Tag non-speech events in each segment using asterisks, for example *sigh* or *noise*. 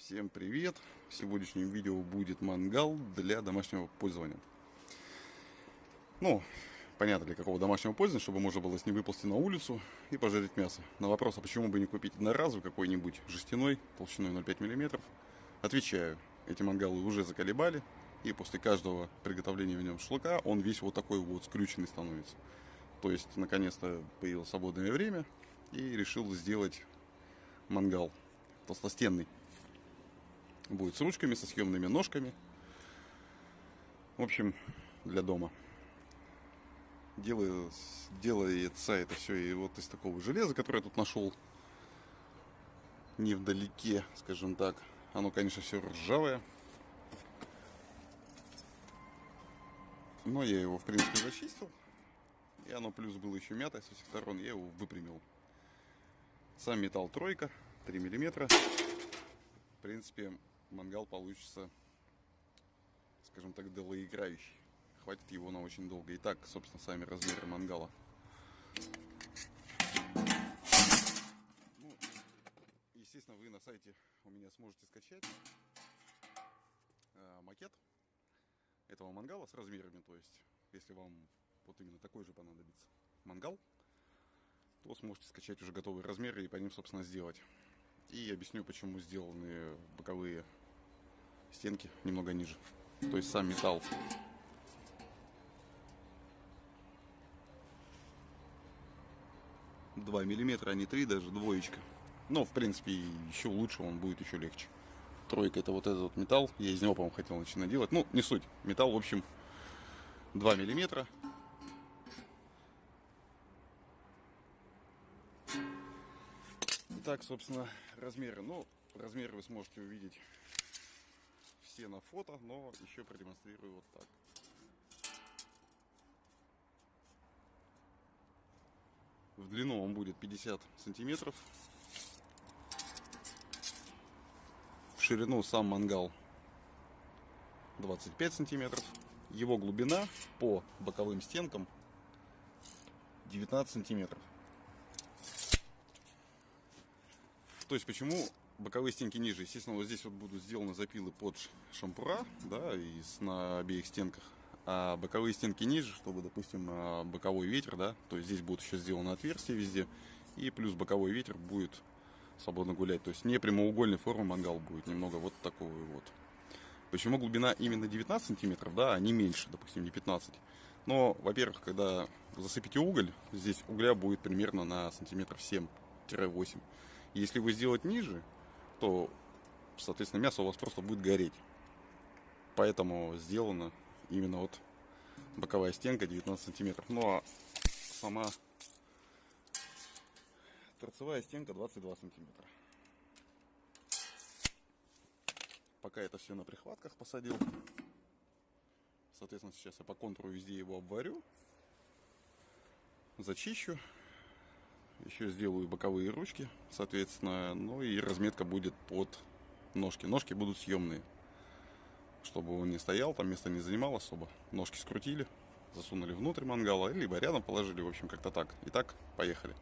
Всем привет! В сегодняшнем видео будет мангал для домашнего пользования. Ну, понятно для какого домашнего пользования, чтобы можно было с ним выползти на улицу и пожарить мясо. На вопрос, а почему бы не купить одноразовый какой-нибудь жестяной, толщиной 0,5 мм, отвечаю, эти мангалы уже заколебали, и после каждого приготовления в нем шашлыка он весь вот такой вот скрюченный становится. То есть, наконец-то появилось свободное время и решил сделать мангал толстостенный. Будет с ручками, со съемными ножками. В общем, для дома. Делаю, делается это все и вот из такого железа, которое я тут нашел. Не вдалеке, скажем так. Оно, конечно, все ржавое. Но я его, в принципе, зачистил. И оно плюс было еще мятое со всех сторон. Я его выпрямил. Сам металл тройка, 3 миллиметра. В принципе, мангал получится, скажем так, долгоиграющий. Хватит его на очень долго. Итак, собственно, сами размеры мангала. Ну, естественно, вы на сайте у меня сможете скачать э, макет этого мангала с размерами. То есть, если вам вот именно такой же понадобится мангал, то сможете скачать уже готовые размеры и по ним, собственно, сделать. И объясню, почему сделаны боковые стенки немного ниже. То есть сам металл. Два миллиметра, а не три, даже двоечка. Но, в принципе, еще лучше, он будет еще легче. Тройка это вот этот вот металл. Я из него, по-моему, хотел начинать делать. Ну, не суть. Металл, в общем, 2 миллиметра. Итак, собственно, размеры. Ну, размеры вы сможете увидеть все на фото, но еще продемонстрирую вот так. В длину он будет 50 сантиметров. В ширину сам мангал 25 сантиметров. Его глубина по боковым стенкам 19 сантиметров. То есть почему боковые стенки ниже? Естественно, вот здесь вот будут сделаны запилы под шампура, да, и на обеих стенках. А боковые стенки ниже, чтобы, допустим, а, боковой ветер, да, то есть здесь будет еще сделано отверстие везде. И плюс боковой ветер будет свободно гулять. То есть не прямоугольной формы мангал будет, немного вот такой вот. Почему глубина именно 19 сантиметров, да, а не меньше, допустим, не 15. Но, во-первых, когда засыпите уголь, здесь угля будет примерно на сантиметров 7-8. Если вы сделать ниже, то, соответственно, мясо у вас просто будет гореть. Поэтому сделана именно вот боковая стенка 19 сантиметров. Ну а сама торцевая стенка 22 сантиметра. Пока это все на прихватках посадил. Соответственно, сейчас я по контуру везде его обварю. Зачищу еще сделаю боковые ручки, соответственно. Ну и разметка будет под ножки. Ножки будут съемные. Чтобы он не стоял, там место не занимал особо. Ножки скрутили, засунули внутрь мангала, либо рядом положили, в общем, как-то так. Итак, поехали.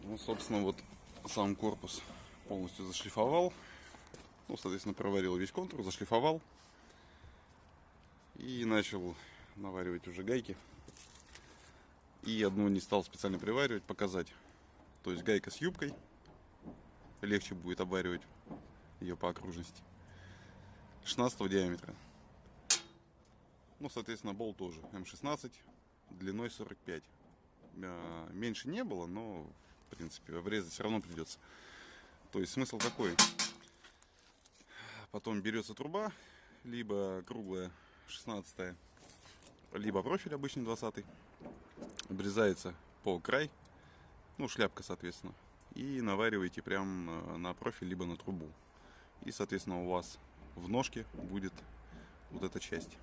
Ну, собственно, вот сам корпус полностью зашлифовал. Ну, соответственно, проварил весь контур, зашлифовал. И начал наваривать уже гайки и одну не стал специально приваривать, показать. То есть гайка с юбкой. Легче будет обваривать ее по окружности. 16 диаметра. Ну, соответственно, болт тоже. М16 длиной 45. А, меньше не было, но, в принципе, обрезать все равно придется. То есть смысл такой. Потом берется труба, либо круглая 16 либо профиль обычный 20 обрезается по край, ну шляпка соответственно, и навариваете прям э, на профиль либо на трубу. И соответственно у вас в ножке будет вот эта часть,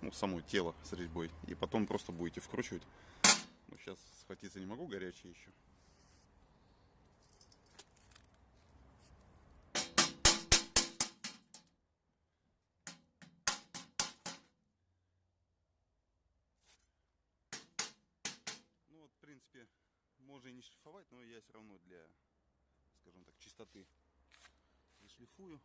ну само тело с резьбой. И потом просто будете вкручивать. Ну, сейчас схватиться не могу, горячее еще. И не шлифовать, но я все равно для, скажем так, чистоты шлифую.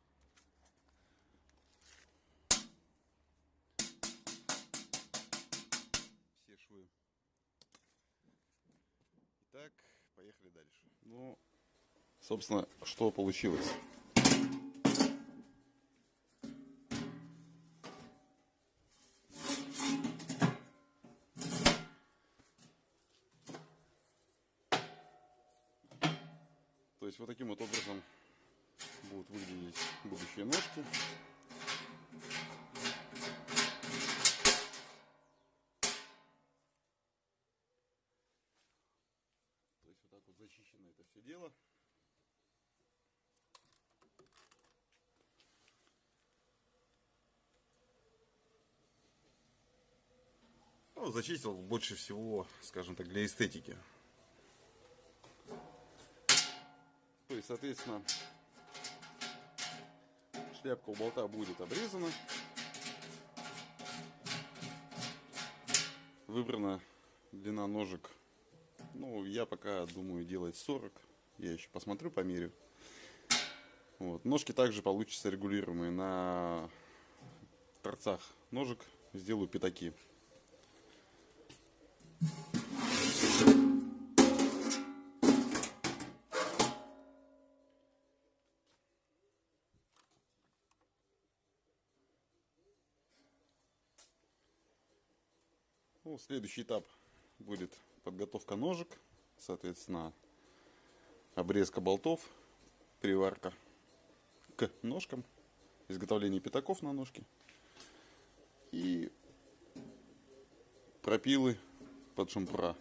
Все швы. Итак, поехали дальше. Ну, собственно, что получилось? То есть вот таким вот образом будут выглядеть будущие ножки. То есть вот так вот зачищено это все дело. Ну, зачистил больше всего, скажем так, для эстетики. То есть, соответственно, шляпка у болта будет обрезана. Выбрана длина ножек. Ну, я пока думаю делать 40. Я еще посмотрю, померю. Вот. Ножки также получатся регулируемые. На торцах ножек сделаю пятаки. Ну, следующий этап будет подготовка ножек, соответственно, обрезка болтов, приварка к ножкам, изготовление пятаков на ножки и пропилы под шампура.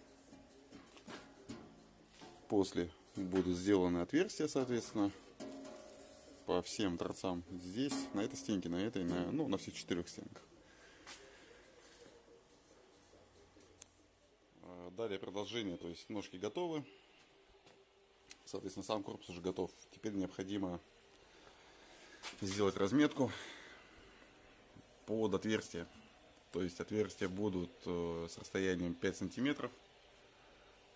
После будут сделаны отверстия, соответственно, по всем торцам здесь, на этой стенке, на этой, на, ну, на всех четырех стенках. Далее продолжение, то есть ножки готовы. Соответственно, сам корпус уже готов. Теперь необходимо сделать разметку под отверстие. То есть отверстия будут э, с расстоянием 5 сантиметров,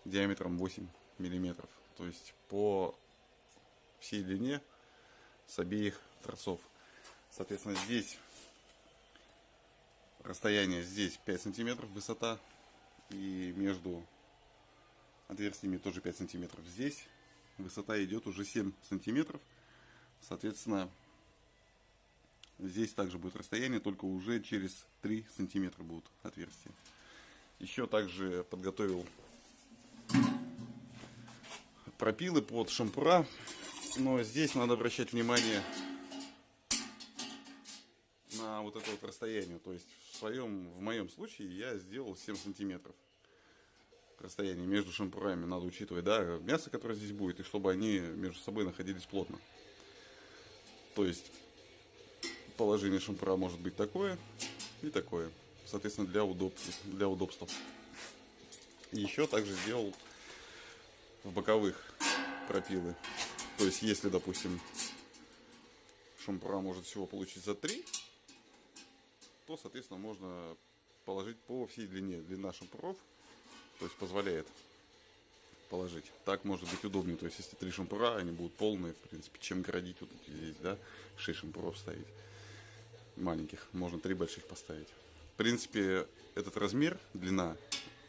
диаметром 8 миллиметров. То есть по всей длине с обеих торцов. Соответственно, здесь расстояние здесь 5 сантиметров высота и между отверстиями тоже 5 сантиметров. Здесь высота идет уже 7 сантиметров. Соответственно, здесь также будет расстояние, только уже через 3 сантиметра будут отверстия. Еще также подготовил пропилы под шампура. Но здесь надо обращать внимание вот это вот расстояние. То есть в своем, в моем случае я сделал 7 сантиметров расстояние между шампурами. Надо учитывать, да, мясо, которое здесь будет, и чтобы они между собой находились плотно. То есть положение шампура может быть такое и такое. Соответственно, для, удоб... для удобства. Еще также сделал в боковых пропилы. То есть, если, допустим, шампура может всего получиться 3, то, соответственно, можно положить по всей длине. Длина шампуров, то есть, позволяет положить. Так может быть удобнее. То есть, если три шампура, они будут полные, в принципе, чем градить вот здесь, да, 6 шампуров ставить. Маленьких. Можно три больших поставить. В принципе, этот размер, длина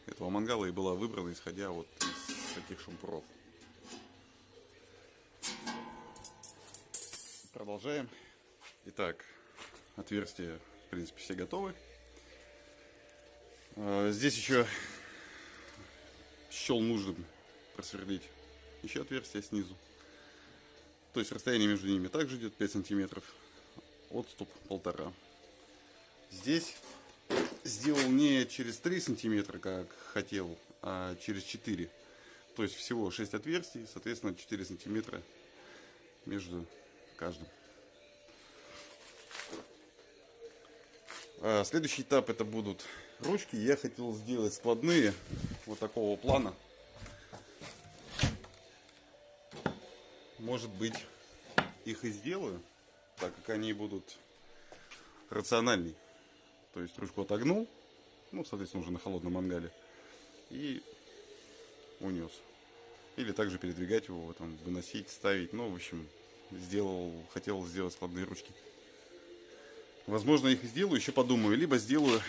этого мангала и была выбрана, исходя вот из таких шампуров. Продолжаем. Итак, отверстия, в принципе, все готовы. А, здесь еще счел нужным просверлить еще отверстие снизу. То есть расстояние между ними также идет 5 сантиметров. Отступ полтора. Здесь сделал не через 3 сантиметра, как хотел, а через 4. То есть всего 6 отверстий, соответственно 4 сантиметра между каждым. Следующий этап это будут ручки. Я хотел сделать складные вот такого плана. Может быть их и сделаю, так как они будут рациональней. То есть ручку отогнул, ну, соответственно, уже на холодном мангале, и унес. Или также передвигать его, там, выносить, ставить, ну, в общем, сделал, хотел сделать складные ручки. Возможно, их сделаю, еще подумаю. Либо сделаю,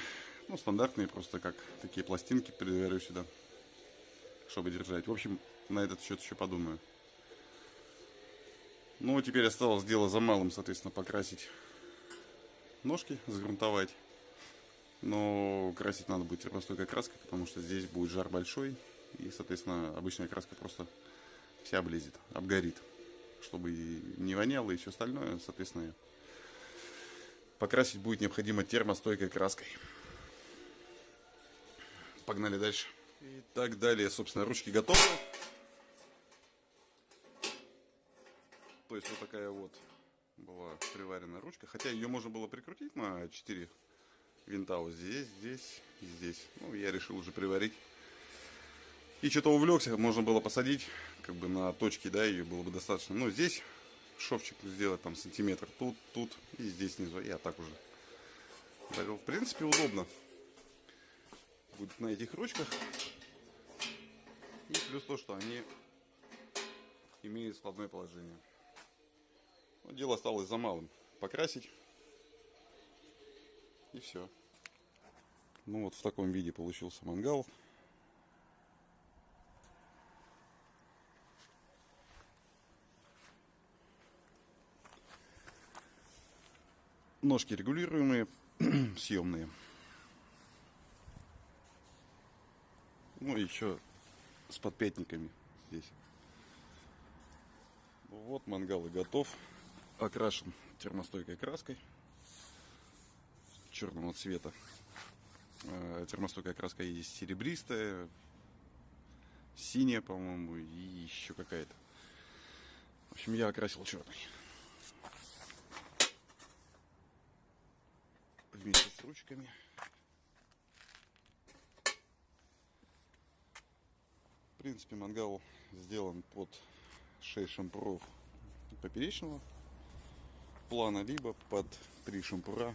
ну, стандартные, просто как такие пластинки приварю сюда, чтобы держать. В общем, на этот счет еще подумаю. Ну, теперь осталось дело за малым, соответственно, покрасить ножки, загрунтовать. Но красить надо будет термостойкой краской, потому что здесь будет жар большой. И, соответственно, обычная краска просто вся облезет, обгорит. Чтобы не воняло и все остальное, соответственно, покрасить будет необходимо термостойкой краской. Погнали дальше. И так далее, собственно, ручки готовы. То есть вот такая вот была приваренная ручка. Хотя ее можно было прикрутить на 4 винта вот здесь, здесь и здесь. Ну, я решил уже приварить. И что-то увлекся, можно было посадить как бы на точки, да, ее было бы достаточно. Но здесь шовчик сделать там сантиметр, тут, тут и здесь снизу. Я так уже. В принципе, удобно. Будет на этих ручках. И плюс то, что они имеют складное положение. Но дело осталось за малым. Покрасить. И все. Ну вот в таком виде получился мангал. Ножки регулируемые, *clears throat* съемные. Ну и еще с подпятниками здесь. Вот мангал и готов. Окрашен термостойкой краской черного цвета. Э, термостойкая краска есть серебристая, синяя, по-моему, и еще какая-то. В общем, я окрасил черный. Вместе с ручками. В принципе, мангал сделан под 6 шампуров поперечного плана, либо под 3 шампура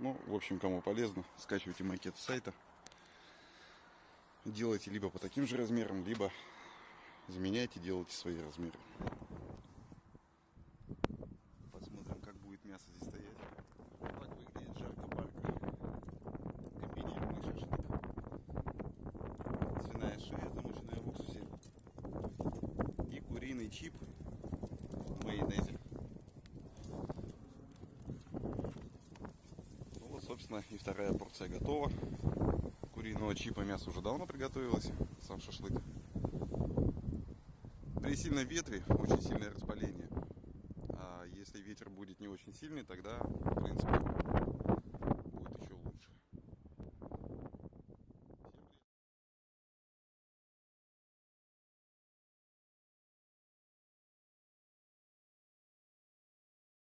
Ну, в общем, кому полезно, скачивайте макет с сайта. Делайте либо по таким же размерам, либо заменяйте, делайте свои размеры. Посмотрим, как будет мясо здесь стоять. Вот так выглядит жарко-барка. Комбинированный шашлык. Свиная шея, замоченная в уксусе. И куриный чип в майонезе. Ну вот, собственно, и порция готова. Куриного чипа мясо уже давно приготовилось, сам шашлык. При сильном ветре очень сильное распаление. А если ветер будет не очень сильный, тогда, в принципе,